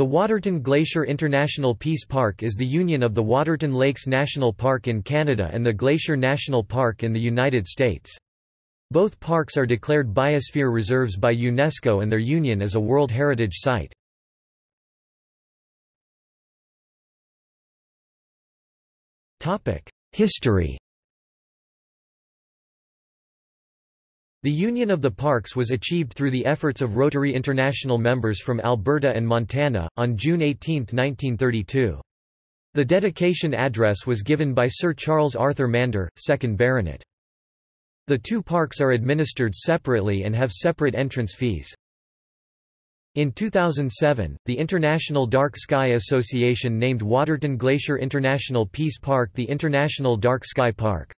The Waterton Glacier International Peace Park is the union of the Waterton Lakes National Park in Canada and the Glacier National Park in the United States. Both parks are declared biosphere reserves by UNESCO and their union as a World Heritage Site. History The union of the parks was achieved through the efforts of Rotary International members from Alberta and Montana, on June 18, 1932. The dedication address was given by Sir Charles Arthur Mander, 2nd Baronet. The two parks are administered separately and have separate entrance fees. In 2007, the International Dark Sky Association named Waterton Glacier International Peace Park the International Dark Sky Park.